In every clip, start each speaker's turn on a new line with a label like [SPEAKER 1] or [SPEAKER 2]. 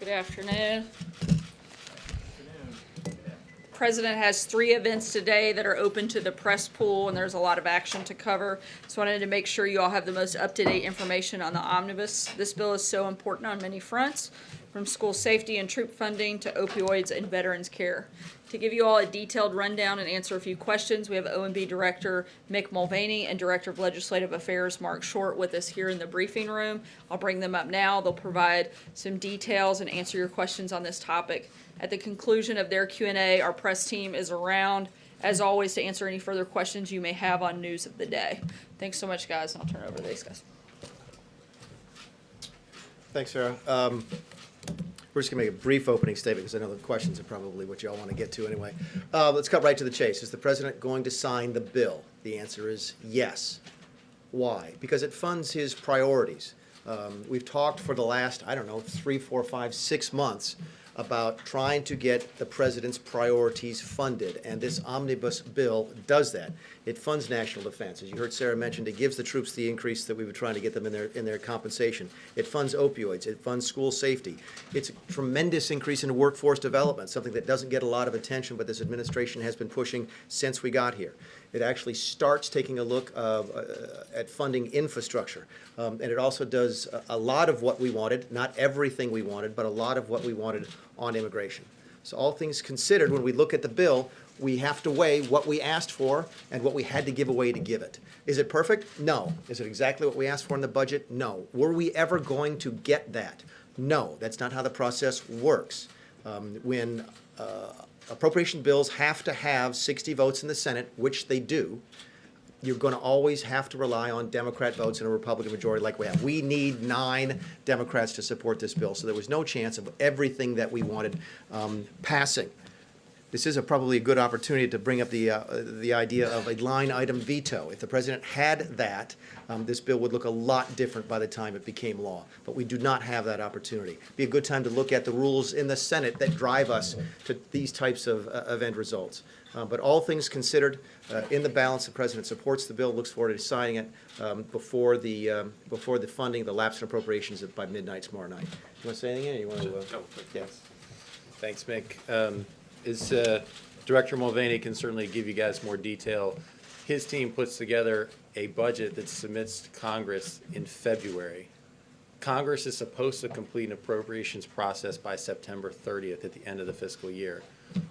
[SPEAKER 1] Good afternoon. President has three events today that are open to the press pool, and there's a lot of action to cover. So I wanted to make sure you all have the most up-to-date information on the omnibus. This bill is so important on many fronts, from school safety and troop funding to opioids and veterans care. To give you all a detailed rundown and answer a few questions, we have OMB Director Mick Mulvaney and Director of Legislative Affairs Marc Short with us here in the briefing room. I'll bring them up now. They'll provide some details and answer your questions on this topic. At the conclusion of their Q and A, our press team is around, as always, to answer any further questions you may have on news of the day. Thanks so much, guys, I'll turn it over to these guys.
[SPEAKER 2] Thanks, Sarah. Um, We're just going to make a brief opening statement because I know the questions are probably what you all want to get to anyway. Uh, Let's cut right to the chase. Is the president going to sign the bill? The answer is yes. Why? Because it funds his priorities. Um, We've talked for the last, I don't know, three, four, five, six months about trying to get the president's priorities funded, and this omnibus bill does that. It funds national defense. As you heard Sarah mention, it gives the troops the increase that we were trying to get them in their, in their compensation. It funds opioids. It funds school safety. It's a tremendous increase in workforce development, something that doesn't get a lot of attention, but this administration has been pushing since we got here. It actually starts taking a look of, uh, at funding infrastructure. Um, and it also does a, lot of what we wanted, not everything we wanted, but a lot of what we wanted on immigration. So all things considered, when we look at the bill, we have to weigh what we asked for and what we had to give away to give it. Is it perfect? No. Is it exactly what we asked for in the budget? No. Were we ever going to get that? No. That's not how the process works. Um, when uh, appropriation bills have to have 60 votes in the Senate, which they do, you're going to always have to rely on Democrat votes and a Republican majority like we have. We need nine Democrats to support this bill, so there was no chance of everything that we wanted um, passing. This is a, probably a good opportunity to bring up the, uh, the idea of a line item veto. If the president had that, um, this bill would look a lot different by the time it became law. But we do not have that opportunity. It'd Be a good time to look at the rules in the Senate that drive us to these types of, uh, of end results. Uh, but all things considered, uh, in the balance, the president supports the bill, looks forward to signing it um, before the um, before the funding, the lapse in appropriations by midnight tomorrow night. You want to say anything? You want to? Uh,
[SPEAKER 3] No.
[SPEAKER 2] Yes.
[SPEAKER 3] Thanks, Mick. As uh, Director Mulvaney can certainly give you guys more detail, his team puts together a budget that submits to Congress in February. Congress is supposed to complete an appropriations process by September 30th at the end of the fiscal year.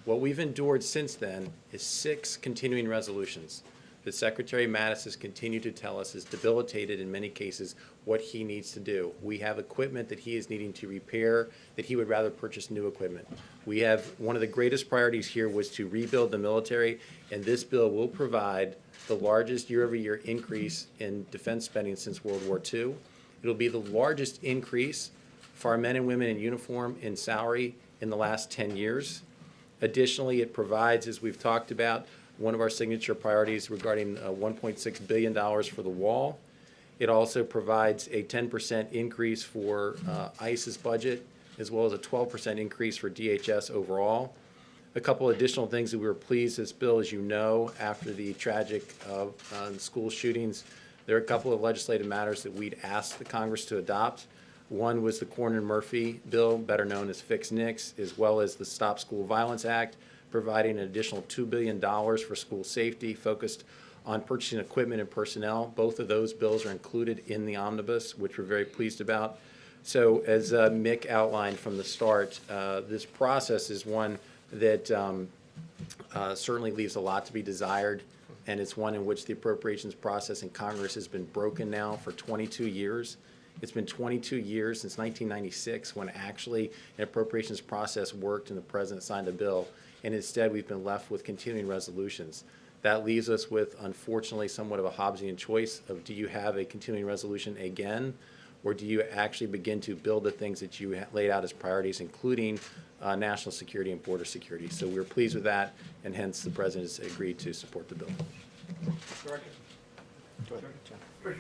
[SPEAKER 3] What we've endured since then is six continuing resolutions that Secretary Mattis has continued to tell us is debilitated in many cases what he needs to do. We have equipment that he is needing to repair, that he would rather purchase new equipment. We have, one of the greatest priorities here was to rebuild the military, and this bill will provide the largest year-over-year increase in defense spending since World War II. It'll be the largest increase for our men and women in uniform in salary in the last 10 years. Additionally, it provides, as we've talked about, one of our signature priorities regarding uh, $1.6 billion for the wall. It also provides a 10% increase for uh, ICE's budget, as well as a 12% increase for DHS overall. A couple additional things that we were pleased this bill, as you know, after the tragic uh, uh, school shootings, there are a couple of legislative matters that we'd asked the Congress to adopt. One was the Cornyn Murphy bill, better known as Fix NICS, as well as the Stop School Violence Act, providing an additional $2 billion for school safety focused on purchasing equipment and personnel. Both of those bills are included in the omnibus, which we're very pleased about. So as uh, Mick outlined from the start, uh, this process is one that um, uh, certainly leaves a lot to be desired, and it's one in which the appropriations process in Congress has been broken now for 22 years. It's been 22 years since 1996 when actually an appropriations process worked and the president signed a bill, and instead we've been left with continuing resolutions. That leaves us with, unfortunately, somewhat of a Hobbesian choice of do you have a continuing resolution again, or do you actually begin to build the things that you laid out as priorities, including uh, national security and border security? So we're pleased with that, and hence the president has agreed to support the bill.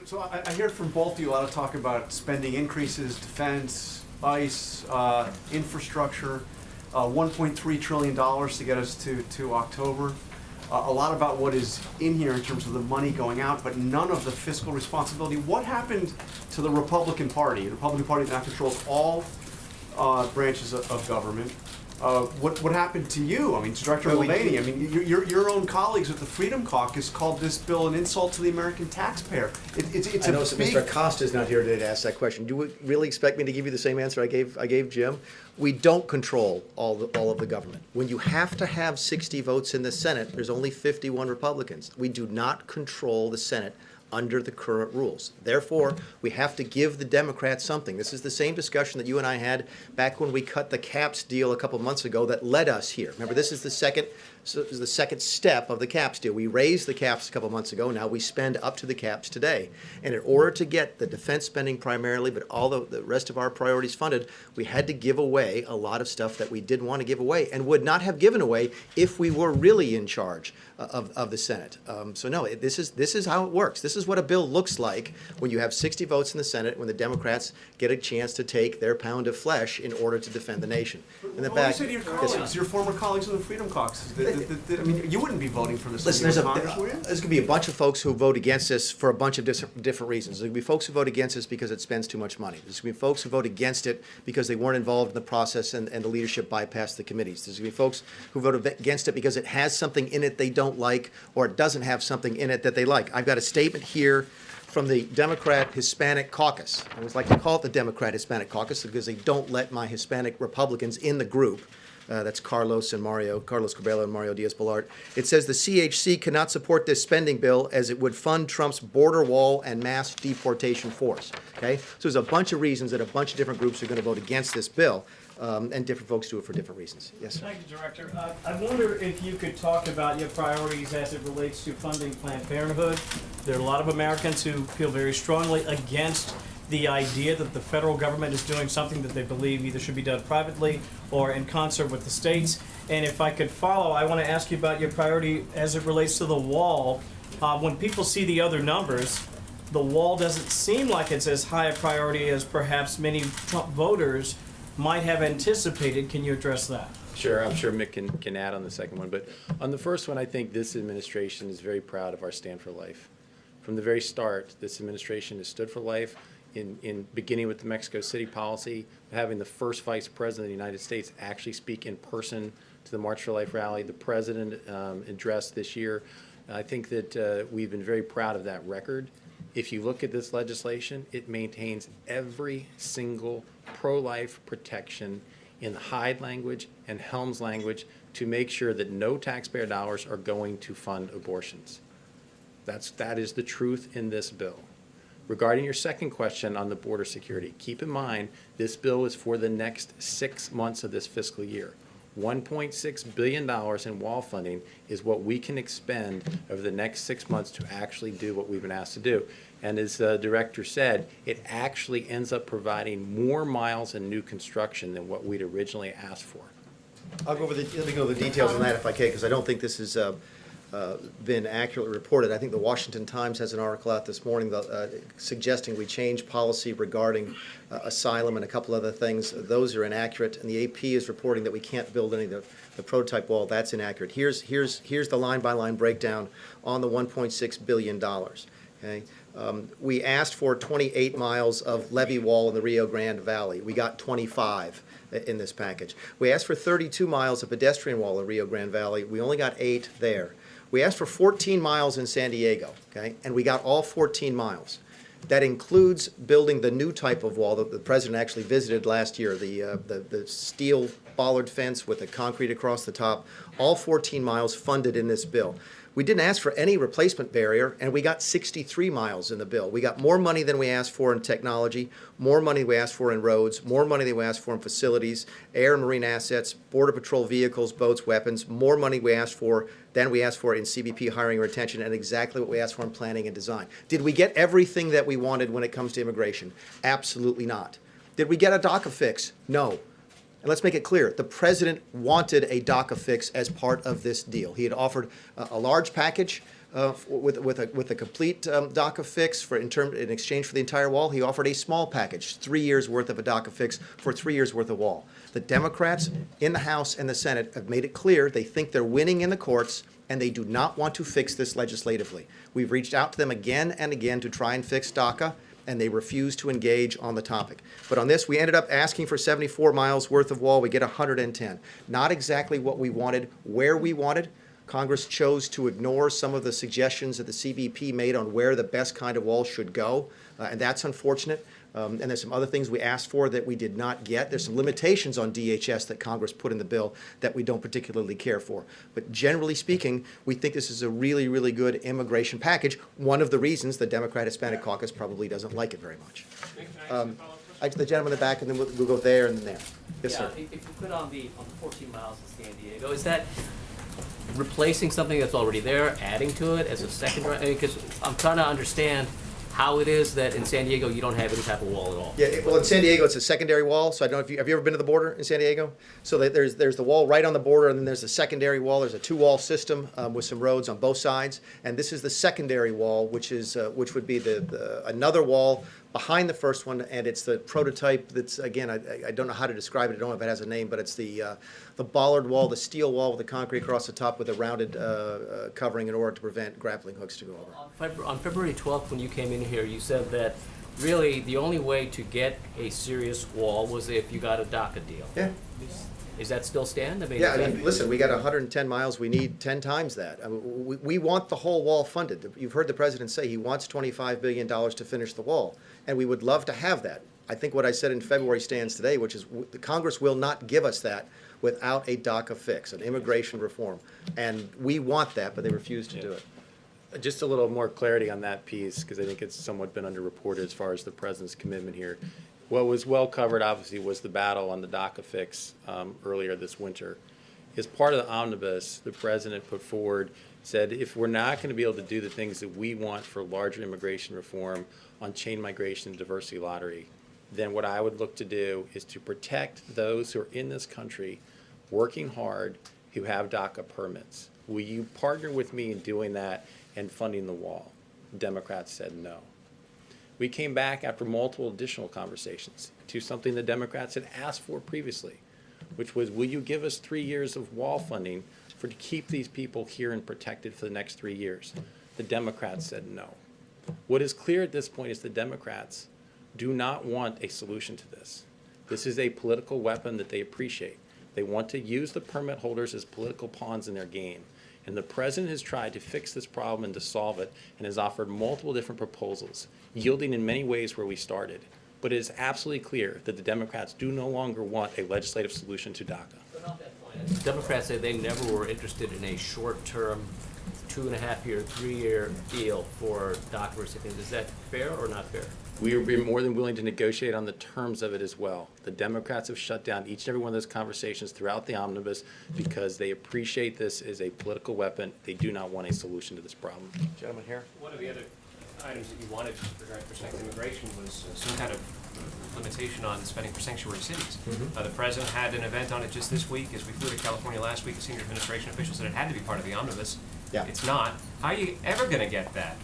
[SPEAKER 4] So I, I hear from both of you a lot of talk about spending increases, defense, ICE, uh, infrastructure, uh, $1.3 trillion to get us to, to October. Uh, a lot about what is in here in terms of the money going out, but none of the fiscal responsibility. What happened to the Republican Party? The Republican Party now controls all uh, branches of, of government. Uh, what, what happened to you? I mean, to Director
[SPEAKER 2] Well,
[SPEAKER 4] Mulvaney, I mean, your, your, your own colleagues at the Freedom Caucus called this bill an insult to the American taxpayer. It, it's, it's
[SPEAKER 2] I
[SPEAKER 4] a
[SPEAKER 2] know so
[SPEAKER 4] big.
[SPEAKER 2] Mr. Acosta's not here today to ask that question. Do you really expect me to give you the same answer I gave, I gave Jim? We don't control all, the- all of the government. When you have to have 60 votes in the Senate, there's only 51 Republicans. We do not control the Senate under the current rules. Therefore, we have to give the Democrats something. This is the same discussion that you and I had back when we cut the caps deal a couple months ago that led us here. Remember, this is the second, so this is the second step of the caps deal. We raised the caps a couple months ago. Now we spend up to the caps today. And in order to get the defense spending primarily, but all the, the rest of our priorities funded, we had to give away a lot of stuff that we didn't want to give away and would not have given away if we were really in charge uh, of, of the Senate. Um, so no, it- this is, this is how it works. This is what a bill looks like when you have 60 votes in the Senate, when the Democrats get a chance to take their pound of flesh in order to defend the nation. In the
[SPEAKER 4] What do you
[SPEAKER 2] back,
[SPEAKER 4] say to your
[SPEAKER 2] Yes,
[SPEAKER 4] your former colleagues in the Freedom Caucus? I mean, you wouldn't be voting for this
[SPEAKER 2] Listen, there's a,
[SPEAKER 4] Congress, would you?
[SPEAKER 2] Uh, there's gonna be a bunch of folks who vote against this for a bunch of different reasons. There's gonna be folks who vote against this because it spends too much money. There's gonna be folks who vote against it because they weren't involved in the process and, and the leadership bypassed the committees. There's gonna be folks who vote against it because it has something in it they don't like or it doesn't have something in it that they like. I've got a statement here from the Democrat Hispanic Caucus. I always like to call it the Democrat Hispanic Caucus because they don't let my Hispanic Republicans in the group. Uh, that's Carlos and Mario, Carlos Curbelo and Mario Diaz-Balart. It says the CHC cannot support this spending bill as it would fund Trump's border wall and mass deportation force. Okay, so there's a bunch of reasons that a bunch of different groups are going to vote against this bill, um, and different folks do it for different reasons. Yes, sir.
[SPEAKER 5] Thank you, Director. Uh, I wonder if you could talk about your priorities as it relates to funding Planned Parenthood. There are a lot of Americans who feel very strongly against the idea that the federal government is doing something that they believe either should be done privately or in concert with the states. And if I could follow, I want to ask you about your priority as it relates to the wall. Uh, When people see the other numbers, the wall doesn't seem like it's as high a priority as perhaps many Trump voters might have anticipated. Can you address that?
[SPEAKER 3] Sure, I'm sure Mick can, can add on the second one, but on the first one, I think this administration is very proud of our Stand for Life. From the very start, this administration has stood for life in, in beginning with the Mexico City policy, having the first vice president of the United States actually speak in person to the March for Life rally, the president um, addressed this year. I think that uh, we've been very proud of that record. If you look at this legislation, it maintains every single pro-life protection in the Hyde language and Helms language to make sure that no taxpayer dollars are going to fund abortions. That's, that is the truth in this bill. Regarding your second question on the border security, keep in mind, this bill is for the next six months of this fiscal year. $1.6 billion in wall funding is what we can expend over the next six months to actually do what we've been asked to do. And as the director said, it actually ends up providing more miles in new construction than what we'd originally asked for.
[SPEAKER 2] I'll go over the, let me go over the details on that if I can, because I don't think this is, uh, uh, been accurately reported. I think the Washington Times has an article out this morning that, uh, suggesting we change policy regarding uh, asylum and a couple other things. Those are inaccurate, and the AP is reporting that we can't build any of the, the prototype wall. That's inaccurate. Here's, here's, here's the line-by-line breakdown on the $1.6 billion, okay? Um, We asked for 28 miles of levee wall in the Rio Grande Valley. We got 25 in this package. We asked for 32 miles of pedestrian wall in the Rio Grande Valley. We only got eight there. We asked for 14 miles in San Diego, okay, and we got all 14 miles. That includes building the new type of wall that the president actually visited last year, the, uh, the, the steel bollard fence with the concrete across the top, all 14 miles funded in this bill. We didn't ask for any replacement barrier, and we got 63 miles in the bill. We got more money than we asked for in technology, more money we asked for in roads, more money than we asked for in facilities, air and marine assets, border patrol vehicles, boats, weapons, more money we asked for than we asked for in CBP hiring retention, and exactly what we asked for in planning and design. Did we get everything that we wanted when it comes to immigration? Absolutely not. Did we get a DACA fix? No. And let's make it clear, the president wanted a DACA fix as part of this deal. He had offered a, a large package uh, with, with, a, with a complete um, DACA fix for in, term, in exchange for the entire wall. He offered a small package, three years worth of a DACA fix for three years worth of wall. The Democrats in the House and the Senate have made it clear they think they're winning in the courts and they do not want to fix this legislatively. We've reached out to them again and again to try and fix DACA and they refuse to engage on the topic. But on this, we ended up asking for 74 miles worth of wall, we get 110. Not exactly what we wanted, where we wanted. Congress chose to ignore some of the suggestions that the CBP made on where the best kind of wall should go, uh, and that's unfortunate. Um, and there's some other things we asked for that we did not get. There's some limitations on DHS that Congress put in the bill that we don't particularly care for. But generally speaking, we think this is a really, really good immigration package. One of the reasons the Democrat Hispanic Caucus probably doesn't like it very much. Um, I, the gentleman in the back, and then we'll, we'll go there and then there. Yes,
[SPEAKER 6] Yeah,
[SPEAKER 2] sir.
[SPEAKER 6] if you could on the, on the fourteen miles of San Diego, is that replacing something that's already there, adding to it as a secondary, I mean, cause I'm trying to understand how it is that in San Diego you don't have any type of wall at all.
[SPEAKER 2] Yeah, well, in San Diego, it's a secondary wall, so I don't know if you, have you ever been to the border in San Diego? So there's, there's the wall right on the border, and then there's the secondary wall, there's a two-wall system, um, with some roads on both sides. And this is the secondary wall, which is, uh, which would be the, the, another wall behind the first one, and it's the prototype that's, again, I, I- don't know how to describe it, I don't know if it has a name, but it's the, uh, the bollard wall, the steel wall with the concrete across the top with a rounded, uh, uh, covering in order to prevent grappling hooks to go over.
[SPEAKER 6] On February, on February twelfth, when you came in here, you said that really the only way to get a serious wall was if you got a DACA deal.
[SPEAKER 2] Yeah.
[SPEAKER 6] Is that still stand? I mean,
[SPEAKER 2] Yeah,
[SPEAKER 6] is
[SPEAKER 2] I
[SPEAKER 6] that-
[SPEAKER 2] mean, listen, we got hundred and ten miles, we need ten times that. I mean, we, we want the whole wall funded. You've heard the president say he wants twenty-five billion dollars to finish the wall, and we would love to have that. I think what I said in February stands today, which is w- the Congress will not give us that without a DACA fix, an immigration reform. And we want that, but they refuse to do it.
[SPEAKER 3] Just a little more clarity on that piece, because I think it's somewhat been underreported as far as the president's commitment here. What was well covered, obviously, was the battle on the DACA fix um, earlier this winter. As part of the omnibus, the president put forward, said if we're not going to be able to do the things that we want for larger immigration reform on chain migration and diversity lottery, then what I would look to do is to protect those who are in this country working hard who have DACA permits. Will you partner with me in doing that and funding the wall? Democrats said no. We came back after multiple additional conversations to something the Democrats had asked for previously, which was, will you give us three years of wall funding for to keep these people here and protected for the next three years? The Democrats said no. What is clear at this point is the Democrats do not want a solution to this. This is a political weapon that they appreciate. They want to use the permit holders as political pawns in their game. And the president has tried to fix this problem and to solve it and has offered multiple different proposals, yielding in many ways where we started. But it is absolutely clear that the Democrats do no longer want a legislative solution to DACA.
[SPEAKER 6] Democrats say they never were interested in a short-term, two and a half year, three-year deal for DACA recipients. Is that fair or not fair?
[SPEAKER 3] We would be more than willing to negotiate on the terms of it as well. The Democrats have shut down each and every one of those conversations throughout the omnibus because they appreciate this as a political weapon. They do not want a solution to this problem.
[SPEAKER 2] Gentlemen here?
[SPEAKER 7] One of the other items that you wanted regarding protecting immigration was uh, some kind of limitation on spending for sanctuary cities. Uh, The president had an event on it just this week. As we flew to California last week, a senior administration official said it had to be part of the omnibus.
[SPEAKER 2] Yeah.
[SPEAKER 7] It's not. How are you ever gonna get that?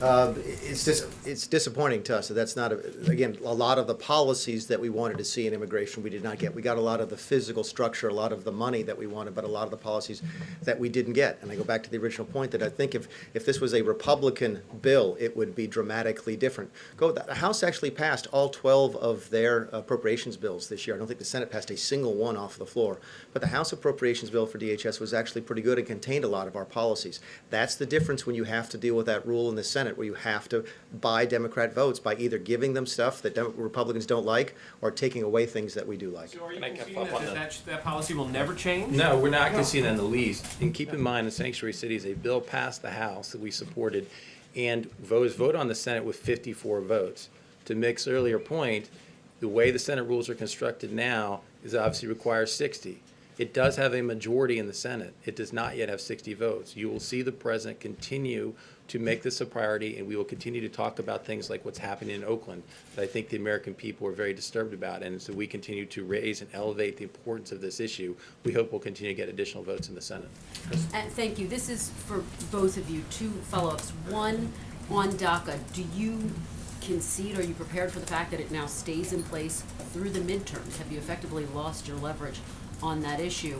[SPEAKER 2] Uh, It's dis, it's disappointing to us that that's not, a- again, a lot of the policies that we wanted to see in immigration, we did not get. We got a lot of the physical structure, a lot of the money that we wanted, but a lot of the policies that we didn't get. And I go back to the original point that I think if, if this was a Republican bill, it would be dramatically different. Go, the House actually passed all twelve of their appropriations bills this year. I don't think the Senate passed a single one off the floor. But the House appropriations bill for DHS was actually pretty good and contained a lot of our policies. That's the difference when you have to deal with that rule in the Senate, where you have to buy Democrat votes by either giving them stuff that Dem- Republicans don't like or taking away things that we do like.
[SPEAKER 7] So are you
[SPEAKER 3] Can
[SPEAKER 7] conceding that that, that, that policy will never change?
[SPEAKER 3] No, we're not conceding that in the least. And keep in mind, the sanctuary city is a bill passed the House that we supported and voters voted on the Senate with fifty-four votes. To Mick's earlier point, the way the Senate rules are constructed now is obviously requires sixty. It does have a majority in the Senate. It does not yet have sixty votes. You will see the president continue to make this a priority, and we will continue to talk about things like what's happening in Oakland that I think the American people are very disturbed about. And so we continue to raise and elevate the importance of this issue. We hope we'll continue to get additional votes in the Senate.
[SPEAKER 8] And uh, thank you. This is for both of you. Two follow-ups. One, on DACA, do you concede, are you prepared for the fact that it now stays in place through the midterms? Have you effectively lost your leverage on that issue?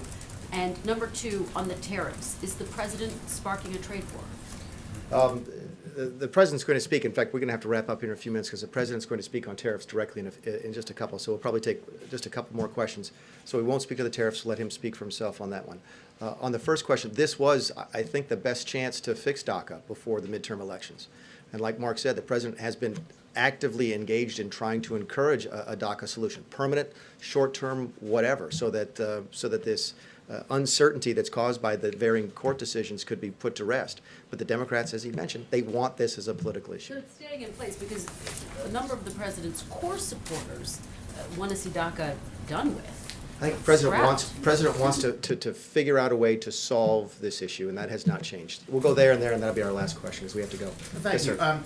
[SPEAKER 8] And number two, on the tariffs, is the president sparking a trade war?
[SPEAKER 2] Um, the president's going to speak, in fact, we're going to have to wrap up here in a few minutes because the president's going to speak on tariffs directly in, a- in just a couple, so we'll probably take just a couple more questions. So we won't speak of the tariffs, let him speak for himself on that one. Uh, On the first question, this was, I- I think, the best chance to fix DACA before the midterm elections. And like Marc said, the president has been actively engaged in trying to encourage a, a DACA solution, permanent, short-term, whatever, so that, uh, so that this uh, uncertainty that's caused by the varying court decisions could be put to rest. But the Democrats, as he mentioned, they want this as a political issue.
[SPEAKER 8] So
[SPEAKER 2] issue.
[SPEAKER 8] it's staying in place because a number of the president's core supporters want to see DACA done with.
[SPEAKER 2] I think the president wants, president wants to, to, to figure out a way to solve this issue, and that has not changed. We'll go there and there, and that'll be our last question, as we have to go. Yes,
[SPEAKER 9] Thank
[SPEAKER 2] sir.
[SPEAKER 9] you. Um,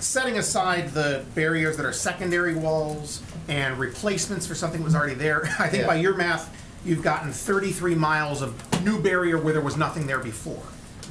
[SPEAKER 9] Setting aside the barriers that are secondary walls and replacements for something that was already there, I think
[SPEAKER 2] Yeah.
[SPEAKER 9] by your math, you've gotten 33 miles of new barrier where there was nothing there before.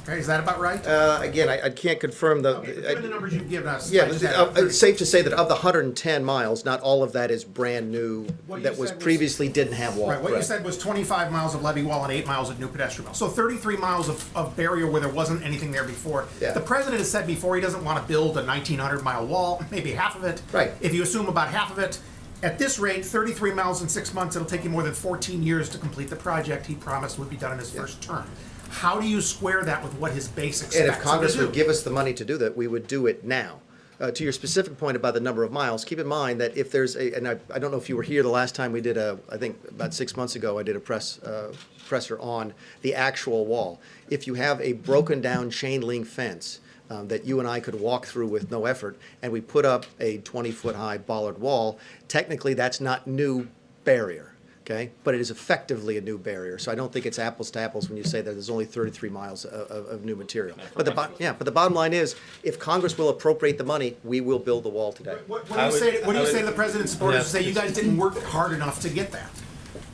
[SPEAKER 9] Okay, is that about right?
[SPEAKER 2] Uh, again, I, I can't confirm the.
[SPEAKER 9] Okay, the numbers you've given us.
[SPEAKER 2] Yeah,
[SPEAKER 9] I just
[SPEAKER 2] but,
[SPEAKER 9] had
[SPEAKER 2] uh, it's safe to say that of the hundred and ten miles, not all of that is brand new,
[SPEAKER 9] What
[SPEAKER 2] that was
[SPEAKER 9] said was-
[SPEAKER 2] previously didn't have wall.
[SPEAKER 9] Right, what you said was 25 miles of levee wall and eight miles of new pedestrian wall. So 33 miles of, of barrier where there wasn't anything there before.
[SPEAKER 2] Yeah.
[SPEAKER 9] The president has said before he doesn't want to build a 1,900 mile wall, maybe half of it.
[SPEAKER 2] Right.
[SPEAKER 9] If you assume about half of it, at this rate, 33 miles in six months, it'll take you more than 14 years to complete the project he promised would be done in his first term. How do you square that with what his base expects
[SPEAKER 2] And
[SPEAKER 9] him
[SPEAKER 2] if
[SPEAKER 9] to
[SPEAKER 2] Congress
[SPEAKER 9] do?
[SPEAKER 2] would give us the money to do that, we would do it now. Uh, to your specific point about the number of miles, keep in mind that if there's a, and I, I don't know if you were here the last time we did a, I think about six months ago, I did a press, uh, presser on the actual wall. If you have a broken down chain link fence, um, that you and I could walk through with no effort, and we put up a twenty foot high bollard wall, technically that's not new barrier. Okay, but it is effectively a new barrier, so I don't think it's apples to apples when you say that there's only 33 miles of, of, of new material. But the, yeah, but the bottom line is, if Congress will appropriate the money, we will build the wall today.
[SPEAKER 9] What, what do you
[SPEAKER 3] would-
[SPEAKER 9] say, what do
[SPEAKER 3] I
[SPEAKER 9] you say to the president's supporters who
[SPEAKER 3] Yeah.
[SPEAKER 9] say you guys didn't work hard enough to get that?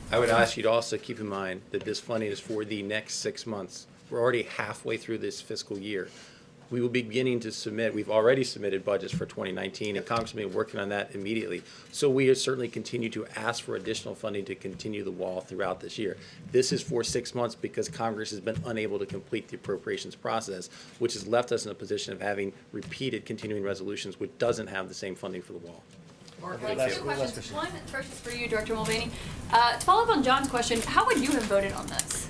[SPEAKER 3] I would ask you to also keep in mind that this funding is for the next six months. We're already halfway through this fiscal year. We will be beginning to submit, we've already submitted budgets for 2019, and Congress will be working on that immediately. So we certainly continue to ask for additional funding to continue the wall throughout this year. This is for six months because Congress has been unable to complete the appropriations process, which has left us in a position of having repeated continuing resolutions, which doesn't have the same funding for the wall.
[SPEAKER 10] Like two questions. One, first is for you, Director Mulvaney. Uh, to follow up on John's question, how would you have voted on this?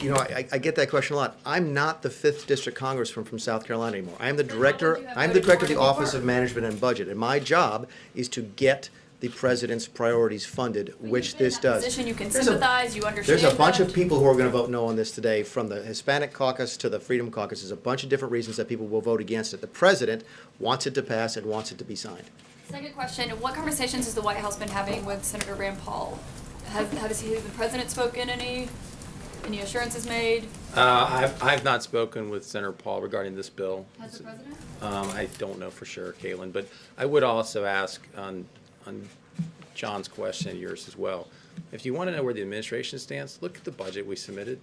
[SPEAKER 2] You know, I, I get that question a lot. I'm not the fifth district congressman from South Carolina anymore. I am the
[SPEAKER 10] Then how
[SPEAKER 2] director,
[SPEAKER 10] would you have
[SPEAKER 2] I'm the director of the
[SPEAKER 10] it
[SPEAKER 2] Office of Management and Budget, and my job is to get the president's priorities funded, which
[SPEAKER 10] You've in
[SPEAKER 2] this
[SPEAKER 10] that
[SPEAKER 2] does.
[SPEAKER 10] Position, you can
[SPEAKER 2] There's a-
[SPEAKER 10] you understand
[SPEAKER 2] There's a bunch of people who are gonna vote no on this today, from the Hispanic caucus to the Freedom Caucus. There's a bunch of different reasons that people will vote against it. The president wants it to pass and wants it to be signed.
[SPEAKER 10] Second question, what conversations has the White House been having with Senator Rand Paul? Has, has he, the president spoken any, any assurances made?
[SPEAKER 3] Uh, I've, I've not spoken with Senator Paul regarding this bill.
[SPEAKER 10] Has the president?
[SPEAKER 3] Um, I don't know for sure, Caitlin, but I would also ask on, on John's question and yours as well. If you want to know where the administration stands, look at the budget we submitted.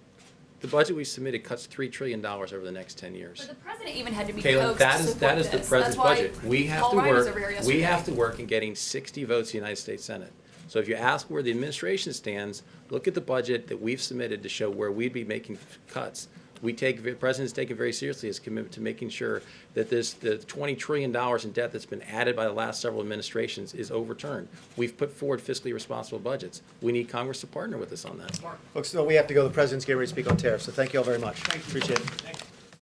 [SPEAKER 3] The budget we submitted cuts three trillion dollars over the next ten years.
[SPEAKER 10] But the president even had to be
[SPEAKER 3] Caitlin,
[SPEAKER 10] coaxed
[SPEAKER 3] that is, that is the president's budget. We have
[SPEAKER 10] Paul
[SPEAKER 3] to work, we have to work in getting sixty votes in the United States Senate. So if you ask where the administration stands, look at the budget that we've submitted to show where we'd be making cuts. We take, the president's taken very seriously his commitment to making sure that this, the twenty trillion dollars in debt that's been added by the last several administrations is overturned. We've put forward fiscally responsible budgets. We need Congress to partner with us on that.
[SPEAKER 2] Folks, so we have to go. The president's getting ready to speak on tariffs, so thank you all very much. Appreciate it.